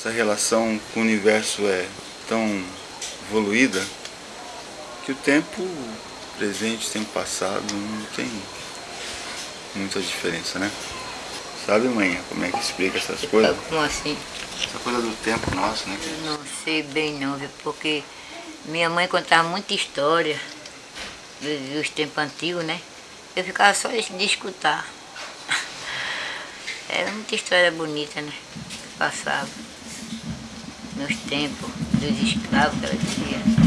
Essa relação com o universo é tão evoluída que o tempo presente, o tempo passado não tem muita diferença, né? Sabe, mãe, como é que explica essas coisas? Como assim? Essa coisa do tempo nosso, né? Eu não sei bem não, porque minha mãe contava muita história dos, tempos antigos, né? Eu ficava só de escutar. Era muita história bonita, né? Passava nos tempos dos escravos ela dizia.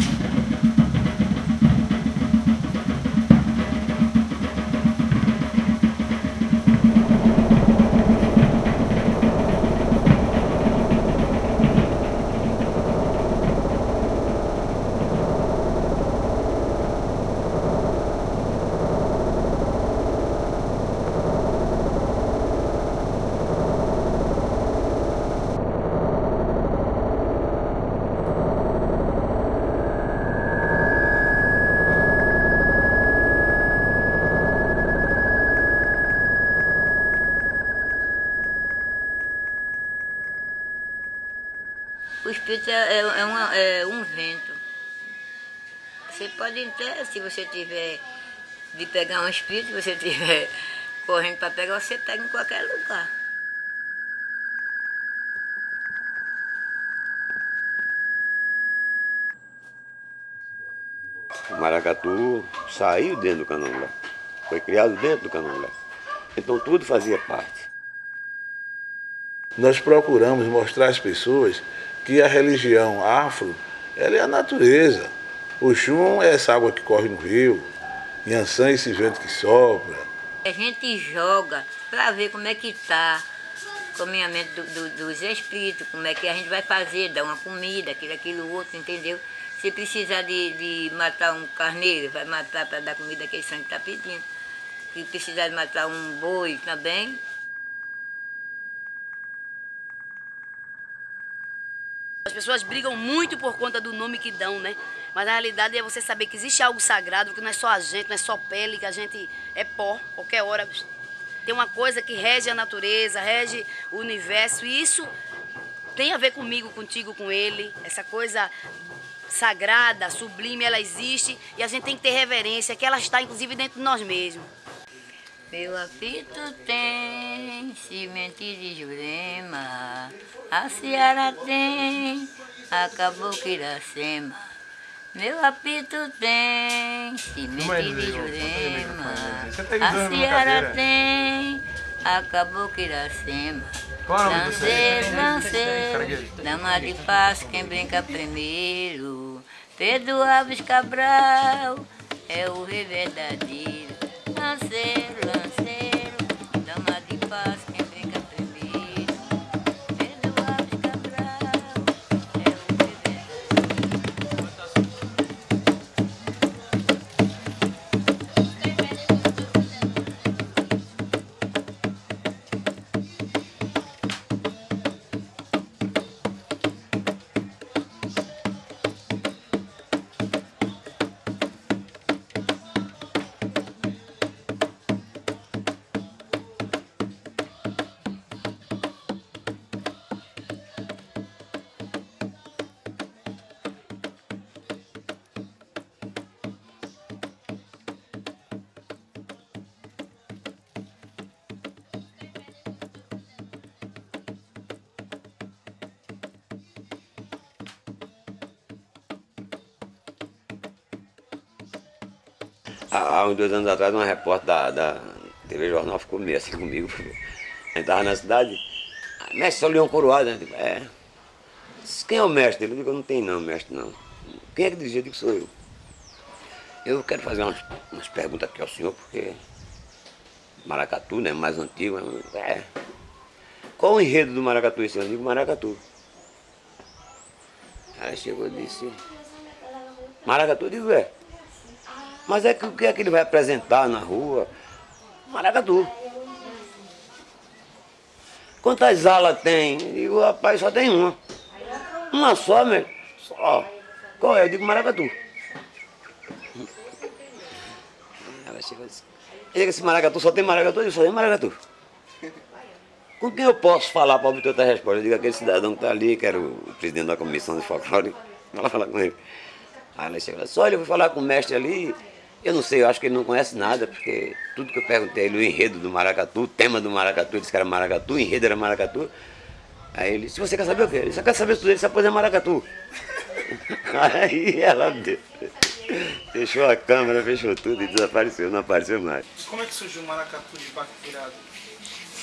Espírito é, é, é uma, é um vento. Você pode até, se você tiver de pegar um espírito, se você tiver correndo para pegar, você pega em qualquer lugar. O maracatu saiu dentro do candomblé, foi criado dentro do candomblé. Então tudo fazia parte. Nós procuramos mostrar às pessoas que a religião afro ela é a natureza. O chum é essa água que corre no rio, Yansan é esse vento que sopra. A gente joga para ver como é que está o caminhamento do, do, dos espíritos, como é que a gente vai fazer, dar uma comida, aquilo, aquilo, outro, entendeu? Se precisar de, de matar um carneiro, vai matar para dar comida que sangue está pedindo. Se precisar de matar um boi também, As pessoas brigam muito por conta do nome que dão, né? Mas na realidade é você saber que existe algo sagrado, que não é só a gente, não é só pele, que a gente é pó, qualquer hora. Tem uma coisa que rege a natureza, rege o universo, e isso tem a ver comigo, contigo, com ele. Essa coisa sagrada, sublime, ela existe e a gente tem que ter reverência, que ela está inclusive dentro de nós mesmos. Meu apito tem semente de jurema, a seara tem a caboclo iracema. Meu apito tem semente de jurema, a seara tem a caboclo iracema. Lanceiro, lanceiro, dama de paz, quem brinca primeiro. Pedro Alves Cabral é o rei verdadeiro. Dama Há uns dois anos atrás, uma repórter da, da TV Jornal ficou meio assim comigo. A gente estava na cidade, "Ah, mestre, só leão coroado, né? Digo, é. Disse, Quem é o mestre? Ele digo, não tem não, mestre não. Quem é que dirigiu? Eu digo, sou eu. Eu quero fazer umas, umas perguntas aqui ao senhor, porque Maracatu, né, mais antigo, é. Qual o enredo do Maracatu esse ano? Eu digo, Maracatu. Aí chegou e disse, Maracatu, eu digo, é. Mas é que o que é que ele vai apresentar na rua? Maracatu. Quantas alas tem? Eu digo, rapaz, só tem uma. Uma só, meu. Só. Qual é? Eu digo, Maracatu. Ela chegou e disse, "E esse maracatu só tem maracatu? Eu só tem maracatu. Com quem eu posso falar para obter outra resposta? Eu digo aquele cidadão que está ali, que era o presidente da comissão de folclore, ela falar com ele. Aí ela chega só olha, eu vou falar com o mestre ali, eu não sei, eu acho que ele não conhece nada, porque tudo que eu perguntei ele, o enredo do maracatu, o tema do maracatu, ele disse que era maracatu, o enredo era maracatu. Aí ele disse, você quer saber o quê? Ele só quer saber se tudo ele sabe fazer maracatu. Aí ela fechou a câmera, fechou tudo e desapareceu, não apareceu mais. Como é que surgiu o maracatu de barco virado?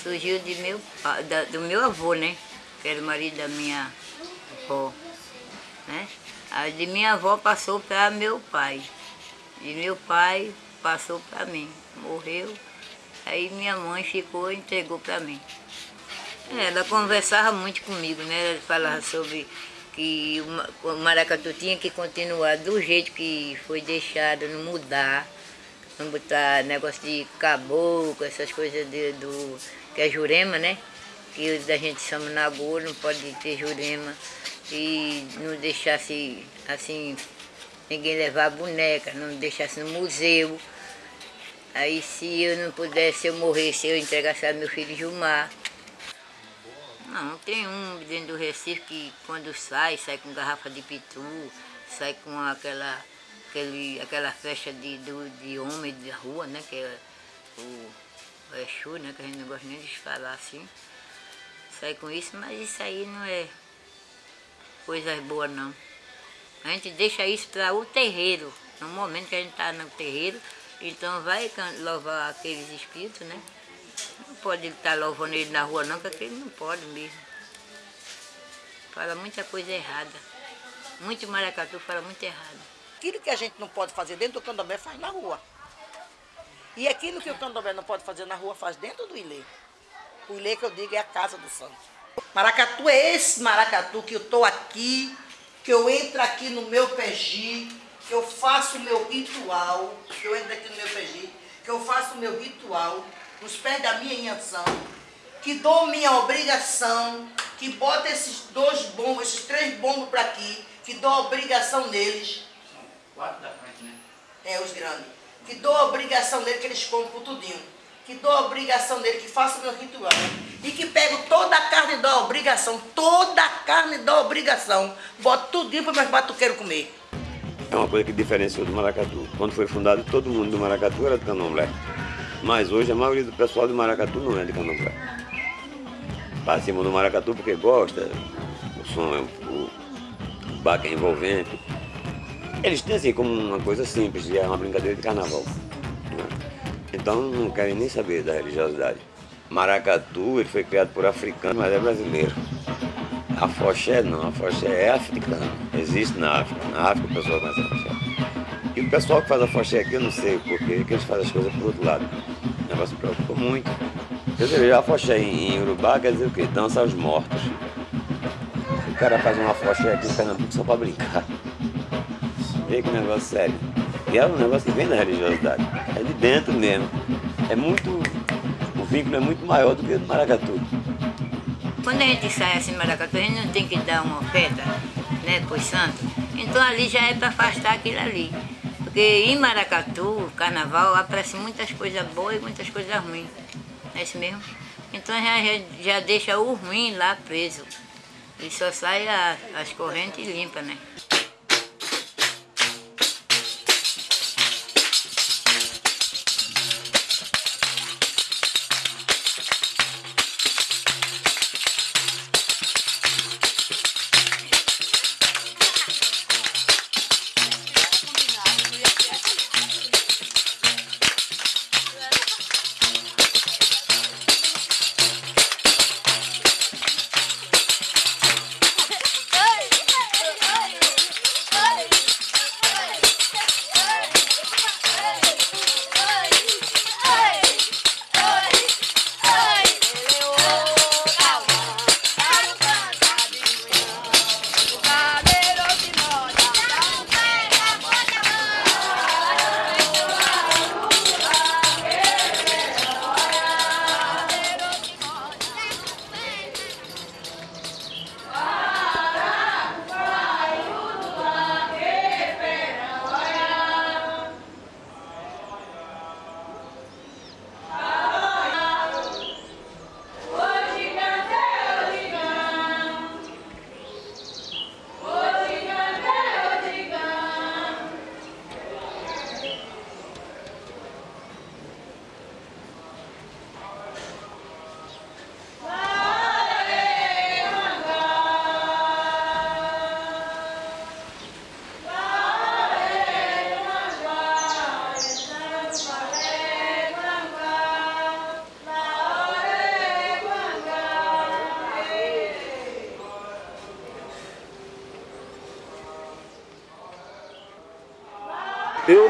Surgiu de meu, da- do meu avô, né? Que era o marido da minha avó. Né? Aí de minha avó passou para meu pai. De meu pai passou para mim. Morreu. Aí minha mãe ficou e entregou para mim. É, Ela conversava muito comigo, né? Ela falava sobre que o ma- o maracatu tinha que continuar do jeito que foi deixado, não mudar, não botar negócio de caboclo, essas coisas de, do que é jurema, né? Que a gente chama nagô, não pode ter jurema. E não deixasse assim, ninguém levar boneca, não deixasse no museu. Aí se eu não pudesse, eu morresse, eu entregasse a meu filho Gilmar. Não, tem um dentro do Recife que quando sai, sai com garrafa de pitu, sai com aquela, aquele, aquela festa de, do, de homem da rua, né? Que é o, o Exu, né? Que a gente não gosta nem de falar assim. Sai com isso, mas isso aí não é coisa boa não. A gente deixa isso para o terreiro. No momento que a gente está no terreiro, então vai louvar aqueles espíritos, né? Não pode estar louvando ele na rua não, porque ele não pode mesmo. Fala muita coisa errada. Muito maracatu fala muito errado. Aquilo que a gente não pode fazer dentro do candomblé faz na rua. E aquilo que o candomblé não pode fazer na rua faz dentro do ilê. O ilê que eu digo é a casa do santo. Maracatu é esse maracatu que eu estou aqui, que eu entro aqui no meu peji, que eu faço o meu ritual, que eu entro aqui no meu peji, que eu faço o meu ritual nos pés da minha inhação, que dou minha obrigação, que boto esses dois bombos, esses três bombos para aqui, que dou a obrigação neles, Quatro da frente, né? é, os grandes. Que dou a obrigação dele, que eles comem por tudinho. Que dou a obrigação dele, que faço o meu ritual. E que pego toda a carne da obrigação, toda a carne da obrigação, boto tudinho para meus batuqueiros comer. É uma coisa que diferenciou do maracatu. Quando foi fundado, todo mundo do maracatu era do candomblé. Mas hoje a maioria do pessoal do maracatu não é de candomblé. Participa do maracatu porque gosta, o som é o, o baque é envolvente. Eles têm assim como uma coisa simples, é uma brincadeira de carnaval. né? Então não querem nem saber da religiosidade. Maracatu, ele foi criado por africano, mas é brasileiro. A foché não, a foché é africana. Existe na África. Na África o pessoal conhece a foché. E o pessoal que faz a foché aqui, eu não sei porquê, que eles fazem as coisas por outro lado. O negócio preocupa muito. Quer dizer, a foché em, em Urubá quer dizer o quê? Dança aos mortos. O cara faz uma foché aqui em Pernambuco só para brincar. Vê que negócio sério. E é um negócio que vem da religiosidade. É de dentro mesmo. É muito. Vínculo é muito maior do que o do maracatu. Quando a gente sai assim, maracatu, a gente não tem que dar uma oferta, né, pros santos. Então ali já é para afastar aquilo ali. Porque em Maracatu, carnaval, aparece muitas coisas boas e muitas coisas ruins. É isso mesmo? Então já, já deixa o ruim lá preso. E só sai a- as correntes limpas, né?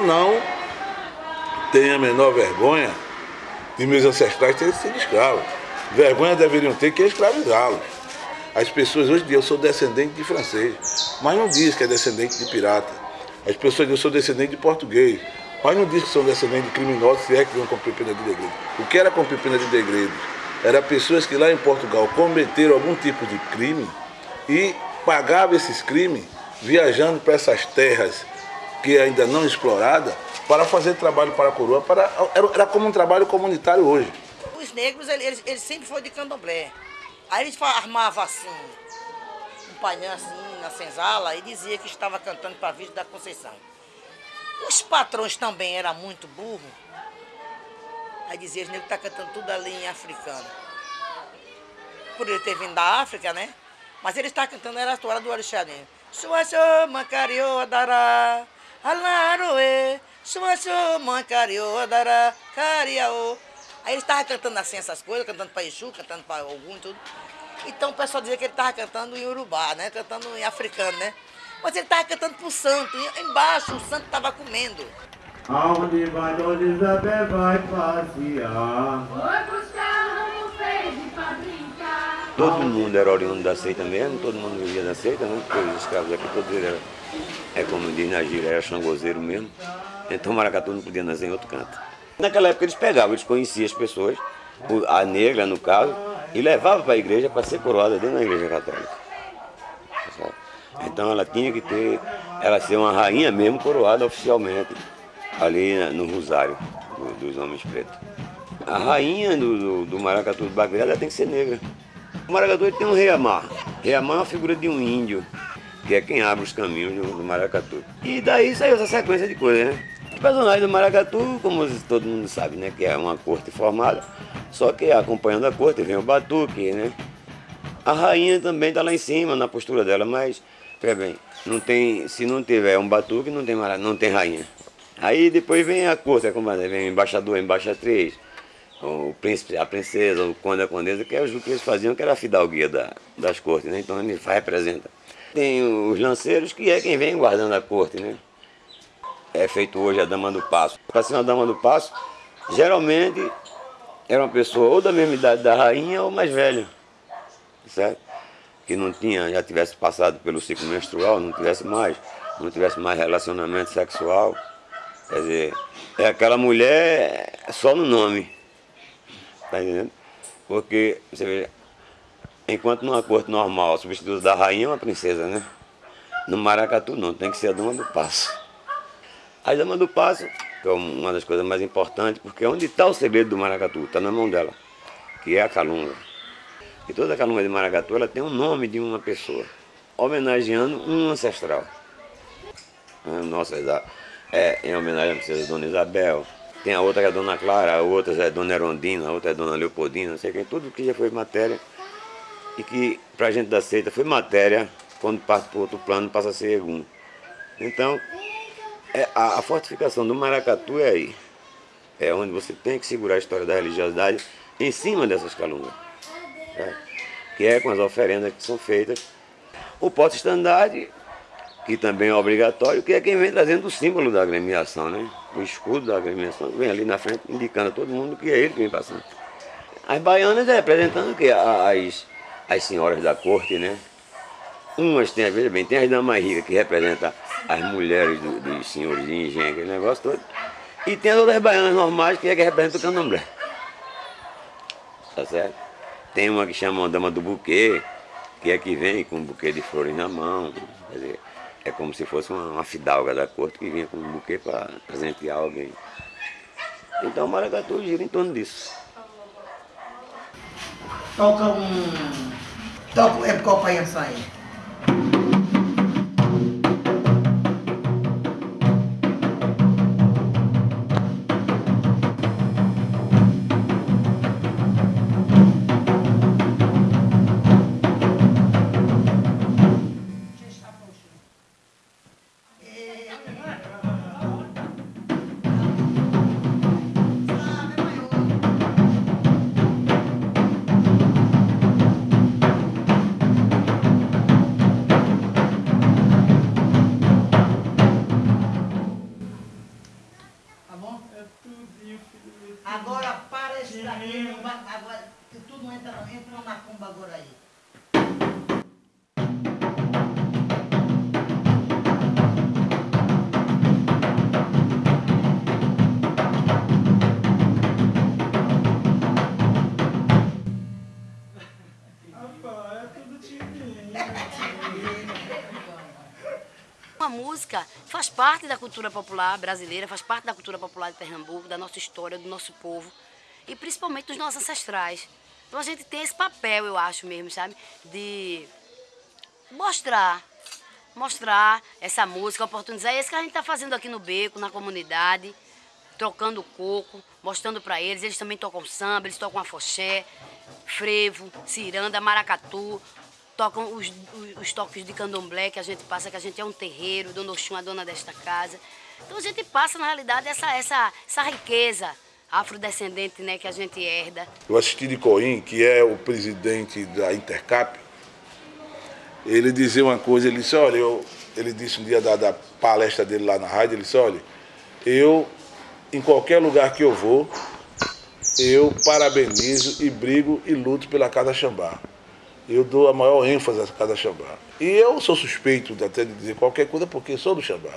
Eu não tenho a menor vergonha de meus ancestrais terem sido escravos. Vergonha deveriam ter que escravizá-los. As pessoas hoje dizem, eu sou descendente de francês, mas não diz que é descendente de pirata. As pessoas dizem, eu sou descendente de português, mas não diz que são descendentes de criminosos, se é que vão cumprir pena de degredo. O que era cumprir pena de degredo? Era pessoas que lá em Portugal cometeram algum tipo de crime e pagavam esses crimes viajando para essas terras que ainda não exploradas para fazer trabalho para a coroa. Para, era, era como um trabalho comunitário hoje. Os negros, eles, eles sempre foram de candomblé. Aí eles armavam assim, um painel assim na senzala e dizia que estava cantando para a Virgem da Conceição. Os patrões também eram muito burros. Aí dizia, os negros estão tá cantando tudo ali em africano. Por ele ter vindo da África, né? Mas ele está cantando, era a toalha do Orixadim. Suaçô, mancario, dará, alaroe, suaçô, mancario, dará, cariaô. Aí ele estava cantando assim essas coisas, cantando para Exu, cantando para algum e tudo. Então o pessoal dizia que ele estava cantando em urubá, né? Cantando em africano, né? Mas ele estava cantando para o santo. E embaixo o santo estava comendo. Aonde vai Dona Isabel vai passear. Foi buscar ramo verde pra brincar. Todo mundo era oriundo da seita mesmo, todo mundo vivia da seita, né? Porque os escravos aqui todos eram, é como diz na gíria, era xangozeiro mesmo. Então Maracatu não podia nascer em outro canto. Naquela época eles pegavam, eles conheciam as pessoas, a negra no caso, e levavam para a igreja para ser coroada dentro da igreja católica. Então ela tinha que ter, ela ser uma rainha mesmo coroada oficialmente ali no Rosário do, dos homens pretos. A rainha do, do, do Maracatu do ela tem que ser negra. O Maracatu tem um rei Amar. Rei Amar é uma figura de um índio, que é quem abre os caminhos do, do Maracatu. E daí saiu essa sequência de coisas, né? O personagem do Maracatu, como todo mundo sabe, né? Que é uma corte formada, só que acompanhando a corte vem o batuque, né? A rainha também está lá em cima, na postura dela, mas, veja bem, não tem, se não tiver um batuque, não tem, não tem rainha. Aí depois vem a corte, é como vem o embaixador, a embaixatriz, o príncipe, a princesa, o conde, a condesa, que é o que eles faziam, que era a fidalguia da, das cortes, né? Então ele representa. Tem os lanceiros, que é quem vem guardando a corte, né? É feito hoje a dama do passo. Para ser uma dama do passo, geralmente era uma pessoa ou da mesma idade da rainha ou mais velha, certo? Que não tinha, já tivesse passado pelo ciclo menstrual, não tivesse mais, não tivesse mais relacionamento sexual. Quer dizer, é aquela mulher só no nome. Tá entendendo? Porque, você vê, enquanto numa corte normal, substituto da rainha é uma princesa, né? No Maracatu não, tem que ser a dama do passo. A dama do passo, que é uma das coisas mais importantes, porque onde está o segredo do Maracatu? Está na mão dela, que é a calunga. E toda a calunga de Maracatu, ela tem o nome de uma pessoa, homenageando um ancestral. Nossa, é, em homenagem à princesa Dona Isabel. Tem a outra que é a Dona Clara, a outra é a Dona Erondina, a outra é a Dona Leopoldina, não sei quem. Tudo que já foi matéria e que para a gente da seita foi matéria, quando passa para outro plano passa a ser egum. Então, é, a, a, fortificação do Maracatu é aí. É onde você tem que segurar a história da religiosidade em cima dessas calungas. É, que é com as oferendas que são feitas. O pote-estandarte que também é obrigatório, que é quem vem trazendo o símbolo da agremiação, né? O escudo da agremiação vem ali na frente, indicando a todo mundo que é ele que vem passando. As baianas representando que as, as senhoras da corte, né? Umas tem, veja bem, tem as damas ricas que representam as mulheres do, dos senhores de engenho, aquele negócio todo. E tem as outras baianas normais que é que representam o candomblé. Tá certo? Tem uma que chama a dama do buquê, que é que vem com um buquê de flores na mão. Quer dizer, é como se fosse uma, uma fidalga da corte que vinha com um buquê para presentear alguém. Então o maracatu gira em torno disso. Toca um. Toca é qual Uma música faz parte da cultura popular brasileira, faz parte da cultura popular de Pernambuco, da nossa história, do nosso povo e principalmente dos nossos ancestrais. Então a gente tem esse papel, eu acho mesmo, sabe, de mostrar, mostrar essa música, oportunizar. É isso que a gente está fazendo aqui no Beco, na comunidade, trocando coco, mostrando para eles. Eles também tocam samba, eles tocam afoxé, frevo, ciranda, maracatu, tocam os, os, os toques de candomblé que a gente passa, que a gente é um terreiro, Dona Oxum, a dona desta casa. Então a gente passa, na realidade, essa, essa, essa riqueza afrodescendente né, que a gente herda. Eu assisti de Coim, que é o presidente da Intercap, ele dizia uma coisa, ele disse, olha, eu, ele disse um dia da, da palestra dele lá na rádio, ele disse, olha, eu, em qualquer lugar que eu vou, eu parabenizo e brigo e luto pela Casa Xambá. Eu dou a maior ênfase à Casa Xambá. E eu sou suspeito até de dizer qualquer coisa porque sou do Xambá.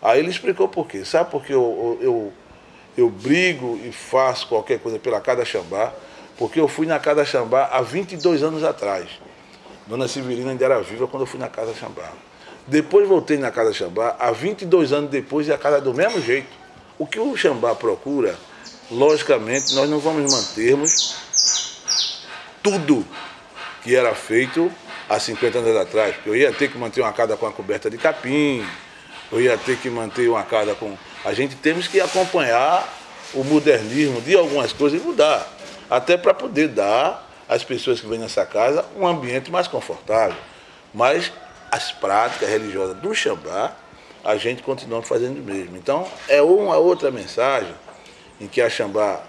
Aí ele explicou por quê. Sabe por que eu, eu, eu brigo e faço qualquer coisa pela Casa Xambá? Porque eu fui na Casa Xambá há 22 anos atrás. Dona Severina ainda era viva quando eu fui na Casa Xambá. Depois voltei na Casa Xambá, há 22 anos depois, e a casa do mesmo jeito. O que o Xambá procura, logicamente, nós não vamos mantermos tudo que era feito há 50 anos atrás. Porque eu ia ter que manter uma casa com a coberta de capim, eu ia ter que manter uma casa com. A gente temos que acompanhar o modernismo de algumas coisas e mudar. Até para poder dar às pessoas que vêm nessa casa um ambiente mais confortável. Mas as práticas religiosas do Xambá, a gente continua fazendo o mesmo. Então, é uma outra mensagem em que a Xambá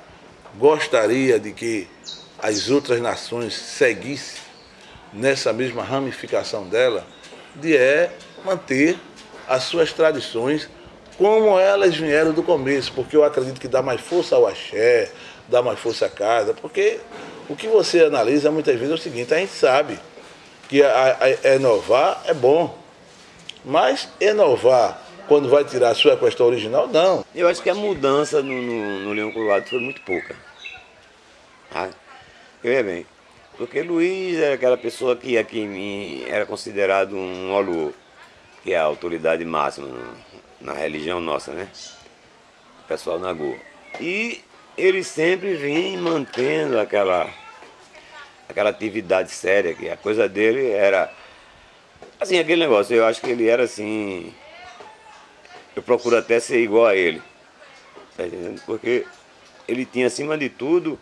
gostaria de que as outras nações seguissem nessa mesma ramificação dela, de é manter as suas tradições como elas vieram do começo, porque eu acredito que dá mais força ao axé, dá mais força à casa, porque o que você analisa muitas vezes é o seguinte, a gente sabe que a, a, inovar é bom, mas inovar quando vai tirar a sua questão original, não. Eu acho que a mudança no, no, no Leão Coroado foi muito pouca. Ah, eu ia bem. Porque Luiz era aquela pessoa que aqui em mim era considerado um olu, que é a autoridade máxima na religião nossa, né? O pessoal na Goa. E ele sempre vem mantendo aquela, aquela atividade séria, que a coisa dele era. Assim, aquele negócio, eu acho que ele era assim. Eu procuro até ser igual a ele. Tá entendendo? Porque ele tinha, acima de tudo,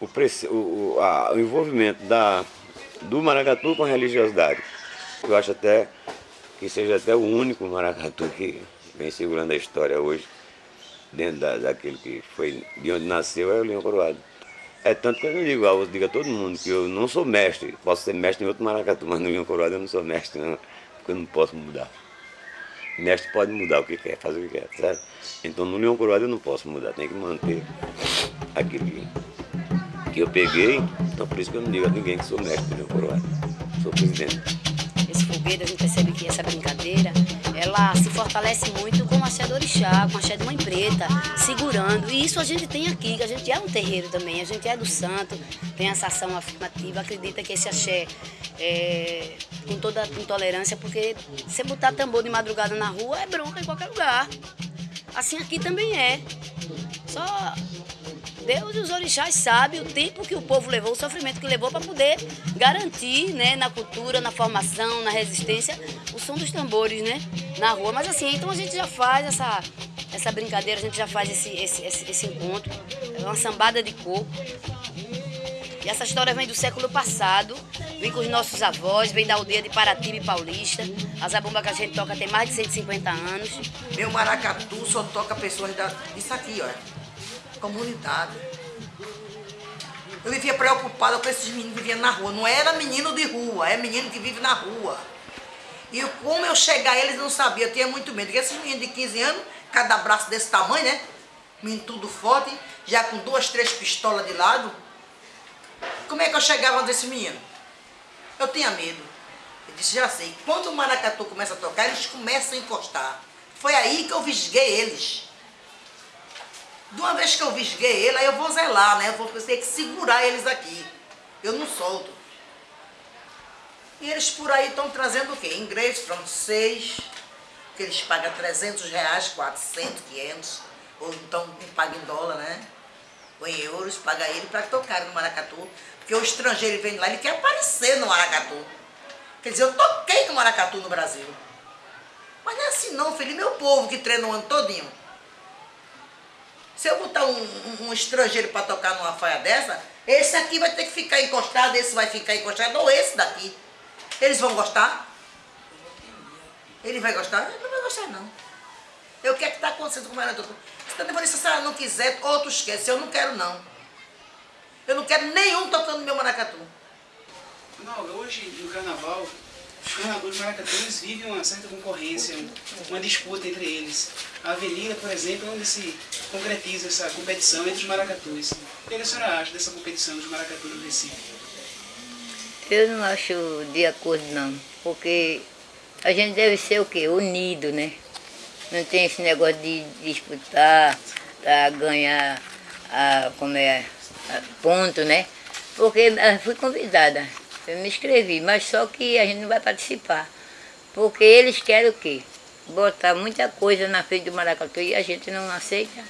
o, o, a, o envolvimento da, do maracatu com a religiosidade. Eu acho até que seja até o único maracatu que vem segurando a história hoje, dentro da, daquilo que foi de onde nasceu, é o Leão Coroado. É tanto que eu não digo, eu digo a todo mundo que eu não sou mestre, posso ser mestre em outro maracatu, mas no Leão Coroado eu não sou mestre, não, porque eu não posso mudar. Mestre pode mudar o que quer, fazer o que quer, certo? Então no Leão Coroado eu não posso mudar, tem que manter aquilo que eu peguei, então por isso que eu não digo a ninguém que sou mestre meu coroado, sou presidente. Esse fogueiro, a gente percebe que essa brincadeira, ela se fortalece muito com a axé do orixá, com a axé de mãe preta, segurando. E isso a gente tem aqui, que a gente é um terreiro também, a gente é do santo, tem essa ação afirmativa, acredita que esse axé é, com toda intolerância, porque você botar tambor de madrugada na rua é bronca em qualquer lugar. Assim aqui também é. Só Deus e os orixás sabem o tempo que o povo levou, o sofrimento que levou para poder garantir né, na cultura, na formação, na resistência, o som dos tambores né, na rua. Mas assim, então a gente já faz essa, essa brincadeira, a gente já faz esse, esse, esse, esse encontro, é uma sambada de coco. E essa história vem do século passado, vem com os nossos avós, vem da aldeia de Paratibe Paulista. A zabumba que a gente toca tem mais de 150 anos. Meu maracatu só toca pessoas da, disso aqui, ó comunidade. Eu vivia preocupada com esses meninos que viviam na rua. Não era menino de rua, é menino que vive na rua. E como eu chegar, eles não sabiam, eu tinha muito medo. Porque esses meninos de 15 anos, cada braço desse tamanho, né? Menino tudo forte, já com duas, três pistolas de lado. Como é que eu chegava desse menino? Eu tinha medo. Eu disse, já sei. Quando o maracatu começa a tocar, eles começam a encostar. Foi aí que eu visguei eles. De uma vez que eu visguei ele, aí eu vou zelar, né? Eu vou ter que segurar eles aqui. Eu não solto. E eles por aí estão trazendo o quê? Inglês, francês, que eles pagam 300 reais, 400, 500, ou então pagam em dólar, né? Ou em euros, paga ele para tocar no maracatu. Porque o estrangeiro vem lá, ele quer aparecer no maracatu. Quer dizer, eu toquei no maracatu no Brasil. Mas não é assim não, filho. Meu povo que treina o ano todinho. Se eu botar um, um, estrangeiro para tocar numa faia dessa, esse aqui vai ter que ficar encostado, esse vai ficar encostado, ou esse daqui. Eles vão gostar? Ele vai gostar? Ele não vai gostar, não. Eu quero que está acontecendo com o. Se a Vanessa, se ela não quiser, outro esquece. Eu não quero, não. Eu não quero nenhum tocando meu maracatu. Não, hoje no carnaval, os carnavalescos maracatões vivem uma certa concorrência, uma disputa entre eles. A avenida, por exemplo, é onde se concretiza essa competição entre os maracatus. O que a senhora acha dessa competição dos maracatus no Recife? Eu não acho de acordo não, porque a gente deve ser o quê? Unido, né? Não tem esse negócio de disputar para ganhar a, como é, a, ponto, né? Porque eu fui convidada, eu me inscrevi, mas só que a gente não vai participar. Porque eles querem o quê? Botar muita coisa na frente do maracatu e a gente não aceita.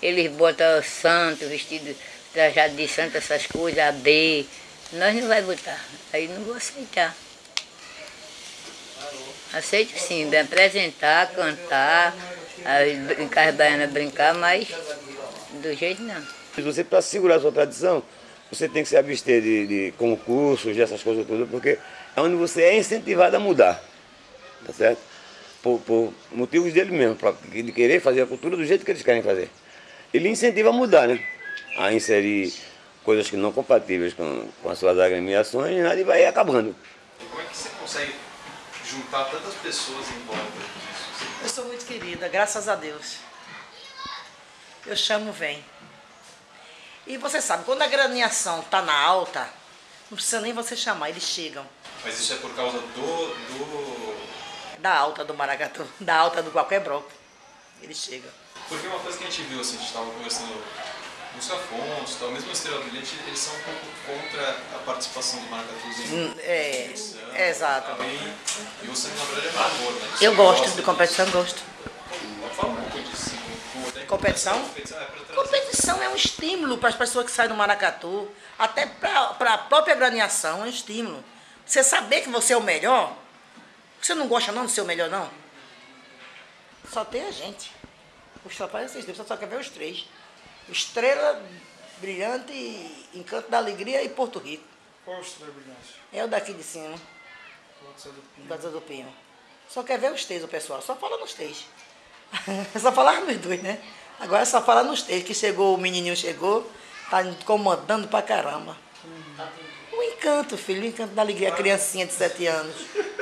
Eles botam santo, vestido, trajado de santo, essas coisas, a B, nós não vai botar. Aí não vou aceitar. Aceito sim, me apresentar, cantar, as brincar baianas brincar, mas do jeito não. Você, para segurar a sua tradição, você tem que se abster de, de concursos, dessas coisas todas, porque é onde você é incentivado a mudar. Tá certo? Por, por motivos dele mesmo, pra, de querer fazer a cultura do jeito que eles querem fazer. Ele incentiva a mudar, né? A inserir coisas que não compatíveis com, com as suas agremiações e nada e vai acabando. Como é que você consegue juntar tantas pessoas em volta disso? Eu sou muito querida, graças a Deus. Eu chamo, vem. E você sabe, quando a graneação está na alta, não precisa nem você chamar, eles chegam. Mas isso é por causa do... do... Da alta do maracatu, da alta do qualquer bloco. Eles chegam. Porque uma coisa que a gente viu, assim, a gente estava conversando Lúcio Afonso, tal, mesmo Estrela Brilhante, eles são um pouco contra a participação do Maracatus em Hum, é, competição, exato. também. E você, na verdade, é favor, né? Eu gosto de competição, gosto. Fala um pouco disso. Competição? Competição é Competição é um estímulo para as pessoas que saem do maracatu, até para a própria graneação, é um estímulo. Você saber que você é o melhor, você não gosta não de ser o melhor, não? Só tem a gente. Os trabalhos vocês você só quer ver os três. Estrela, Brilhante, Encanto da Alegria e Porto Rico. Qual estrela brilhante? É o daqui de cima, da Zé do Pinho. Só quer ver os três, o pessoal. Só fala nos três. só falar nos dois, né? Agora é só falar nos três, que chegou, o menininho chegou, tá incomodando pra caramba. O encanto, filho, o encanto da alegria, a criancinha de sete anos.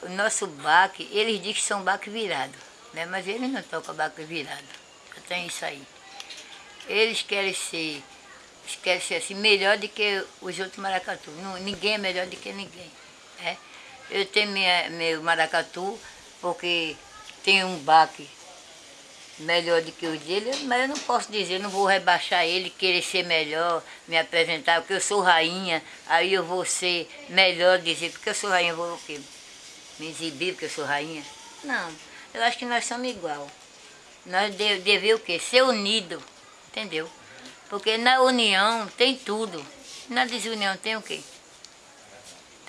O nosso baque, eles dizem que são baque virado, né? mas eles não tocam baque virado. Já tem isso aí. Eles querem ser, querem ser assim, melhor do que os outros maracatu. Ninguém é melhor do que ninguém. Né? Eu tenho minha, meu maracatu porque tem um baque melhor do que os dele, mas eu não posso dizer, não vou rebaixar ele, querer ser melhor, me apresentar, porque eu sou rainha, aí eu vou ser melhor, dizer, porque eu sou rainha, vou o quê? Me exibir porque eu sou rainha? Não, eu acho que nós somos igual. Nós de- devemos o quê? Ser unido, entendeu? Porque na união tem tudo. Na desunião tem o quê?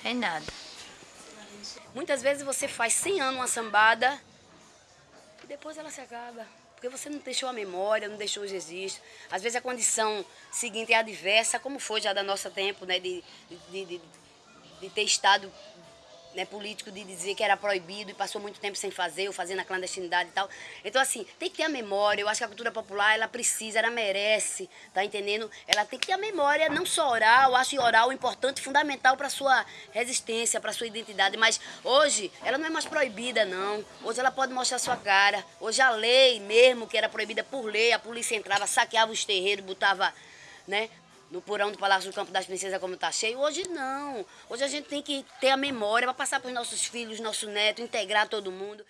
Tem nada. Muitas vezes você faz 100 anos uma sambada e depois ela se acaba. Porque você não deixou a memória, não deixou os registros. Às vezes a condição seguinte é adversa, como foi já da nossa tempo, né? De, de, de, de ter estado né, político de dizer que era proibido e passou muito tempo sem fazer, ou fazer na clandestinidade e tal. Então, assim, tem que ter a memória. Eu acho que a cultura popular, ela precisa, ela merece, tá entendendo? Ela tem que ter a memória, não só oral, eu acho oral importante, fundamental para sua resistência, para sua identidade. Mas hoje, ela não é mais proibida, não. Hoje ela pode mostrar sua cara. Hoje a lei mesmo, que era proibida por lei, a polícia entrava, saqueava os terreiros, botava, né? No porão do Palácio do Campo das Princesas como está cheio. Hoje não. Hoje a gente tem que ter a memória para passar para os nossos filhos, nosso neto, integrar todo mundo.